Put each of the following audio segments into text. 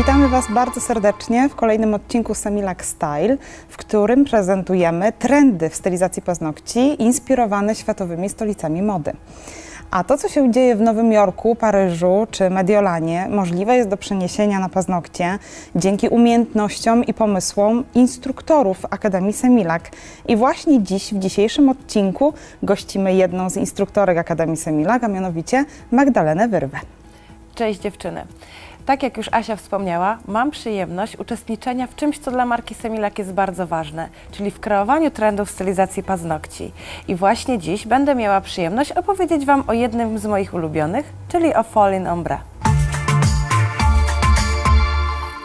Witamy Was bardzo serdecznie w kolejnym odcinku Semilac Style, w którym prezentujemy trendy w stylizacji paznokci inspirowane światowymi stolicami mody. A to, co się dzieje w Nowym Jorku, Paryżu czy Mediolanie, możliwe jest do przeniesienia na paznokcie dzięki umiejętnościom i pomysłom instruktorów Akademii Semilac. I właśnie dziś, w dzisiejszym odcinku, gościmy jedną z instruktorek Akademii Semilac, a mianowicie Magdalenę Wyrwę. Cześć dziewczyny. Tak jak już Asia wspomniała, mam przyjemność uczestniczenia w czymś, co dla marki Semilac jest bardzo ważne, czyli w kreowaniu trendów stylizacji paznokci. I właśnie dziś będę miała przyjemność opowiedzieć Wam o jednym z moich ulubionych, czyli o Fall in Ombre.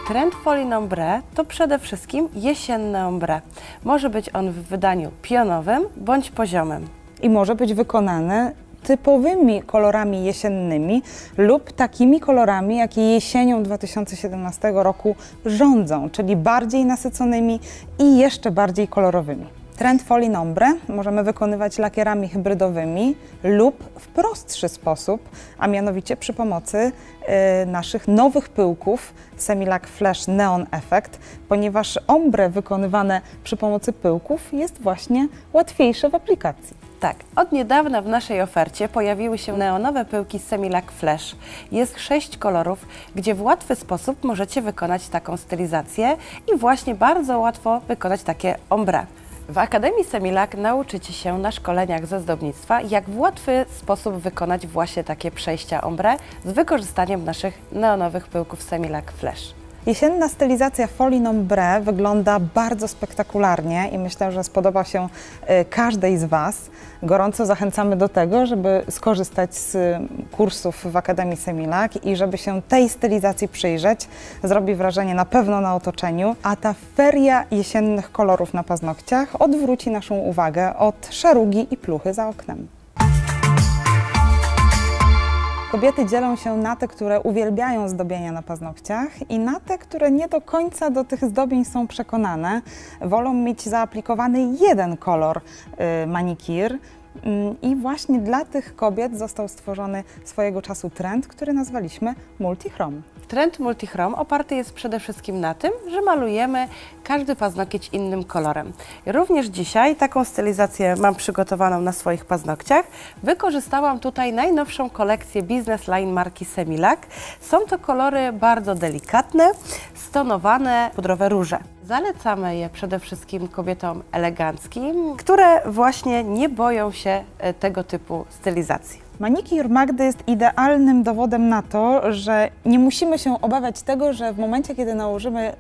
Trend Fall in Ombre to przede wszystkim jesienne ombre. Może być on w wydaniu pionowym bądź poziomym. I może być wykonane typowymi kolorami jesiennymi lub takimi kolorami, jakie jesienią 2017 roku rządzą, czyli bardziej nasyconymi i jeszcze bardziej kolorowymi. Trend Folii Nombre możemy wykonywać lakierami hybrydowymi lub w prostszy sposób, a mianowicie przy pomocy y, naszych nowych pyłków Semilac Flash Neon Effect, ponieważ ombre wykonywane przy pomocy pyłków jest właśnie łatwiejsze w aplikacji. Tak, od niedawna w naszej ofercie pojawiły się neonowe pyłki Semilac Flash. Jest sześć kolorów, gdzie w łatwy sposób możecie wykonać taką stylizację i właśnie bardzo łatwo wykonać takie ombre. W Akademii Semilac nauczycie się na szkoleniach ze zdobnictwa, jak w łatwy sposób wykonać właśnie takie przejścia ombre z wykorzystaniem naszych neonowych pyłków Semilac Flash. Jesienna stylizacja Folie Nombre wygląda bardzo spektakularnie i myślę, że spodoba się y, każdej z Was. Gorąco zachęcamy do tego, żeby skorzystać z kursów w Akademii Semilac i żeby się tej stylizacji przyjrzeć. Zrobi wrażenie na pewno na otoczeniu, a ta feria jesiennych kolorów na paznokciach odwróci naszą uwagę od szarugi i pluchy za oknem. Kobiety dzielą się na te, które uwielbiają zdobienia na paznokciach i na te, które nie do końca do tych zdobień są przekonane. Wolą mieć zaaplikowany jeden kolor y, manikir. Mm, I właśnie dla tych kobiet został stworzony swojego czasu trend, który nazwaliśmy multichrom. Trend multichrom oparty jest przede wszystkim na tym, że malujemy każdy paznokieć innym kolorem. Również dzisiaj taką stylizację mam przygotowaną na swoich paznokciach. Wykorzystałam tutaj najnowszą kolekcję Business Line marki Semilac. Są to kolory bardzo delikatne, stonowane pudrowe róże. Zalecamy je przede wszystkim kobietom eleganckim, które właśnie nie boją się e, tego typu stylizacji. Manikir Magdy jest idealnym dowodem na to, że nie musimy się obawiać tego, że w momencie, kiedy nałożymy y,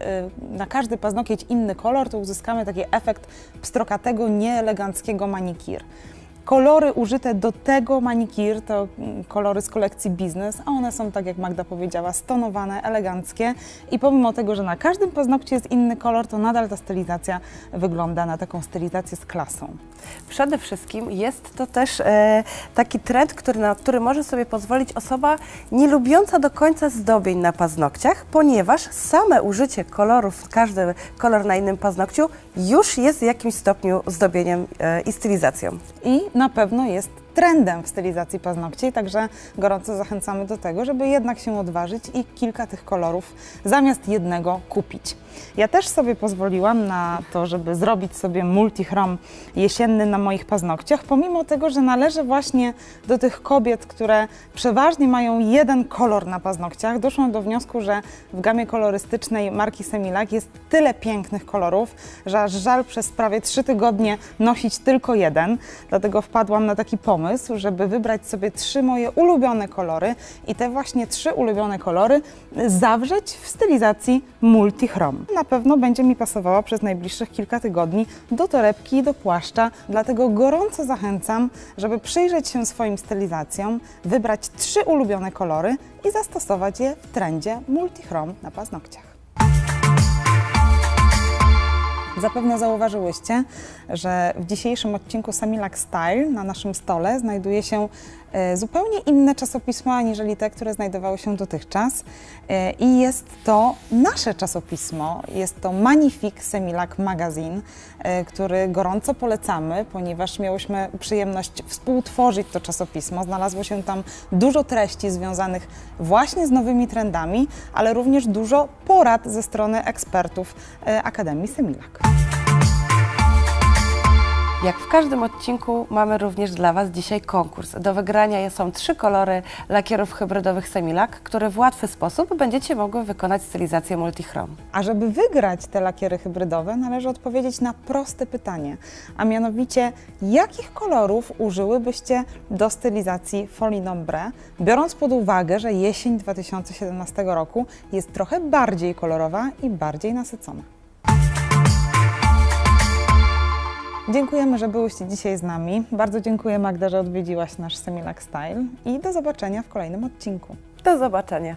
na każdy paznokieć inny kolor, to uzyskamy taki efekt pstrokatego, nieeleganckiego manikir. Kolory użyte do tego manikir to mm, kolory z kolekcji Business, a one są, tak jak Magda powiedziała, stonowane, eleganckie i pomimo tego, że na każdym paznokciu jest inny kolor, to nadal ta stylizacja wygląda na taką stylizację z klasą. Przede wszystkim jest to też e, taki trend, który, na który może sobie pozwolić osoba nie lubiąca do końca zdobień na paznokciach, ponieważ same użycie kolorów, każdy kolor na innym paznokciu już jest w jakimś stopniu zdobieniem e, i stylizacją. I na pewno jest trendem w stylizacji paznokci, także gorąco zachęcamy do tego, żeby jednak się odważyć i kilka tych kolorów zamiast jednego kupić. Ja też sobie pozwoliłam na to, żeby zrobić sobie multichrom jesienny na moich paznokciach, pomimo tego, że należę właśnie do tych kobiet, które przeważnie mają jeden kolor na paznokciach. Doszłam do wniosku, że w gamie kolorystycznej marki Semilac jest tyle pięknych kolorów, że aż żal przez prawie trzy tygodnie nosić tylko jeden. Dlatego wpadłam na taki pomysł, żeby wybrać sobie trzy moje ulubione kolory i te właśnie trzy ulubione kolory zawrzeć w stylizacji multichrom na pewno będzie mi pasowała przez najbliższych kilka tygodni do torebki i do płaszcza, dlatego gorąco zachęcam, żeby przyjrzeć się swoim stylizacjom, wybrać trzy ulubione kolory i zastosować je w trendzie multichrom na paznokciach. Zapewne zauważyłyście, że w dzisiejszym odcinku Samilac Style na naszym stole znajduje się e, zupełnie inne czasopismo aniżeli te, które znajdowały się dotychczas. E, I jest to nasze czasopismo, jest to Magnifique Semilac Magazine, e, który gorąco polecamy, ponieważ miałyśmy przyjemność współtworzyć to czasopismo. Znalazło się tam dużo treści związanych właśnie z nowymi trendami, ale również dużo porad ze strony ekspertów Akademii Semilac. Jak w każdym odcinku mamy również dla Was dzisiaj konkurs. Do wygrania są trzy kolory lakierów hybrydowych Semilac, które w łatwy sposób będziecie mogły wykonać stylizację multichrom. A żeby wygrać te lakiery hybrydowe, należy odpowiedzieć na proste pytanie, a mianowicie jakich kolorów użyłybyście do stylizacji folie nombre, biorąc pod uwagę, że jesień 2017 roku jest trochę bardziej kolorowa i bardziej nasycona. Dziękujemy, że byłyście dzisiaj z nami. Bardzo dziękuję Magda, że odwiedziłaś nasz Semilac Style i do zobaczenia w kolejnym odcinku. Do zobaczenia.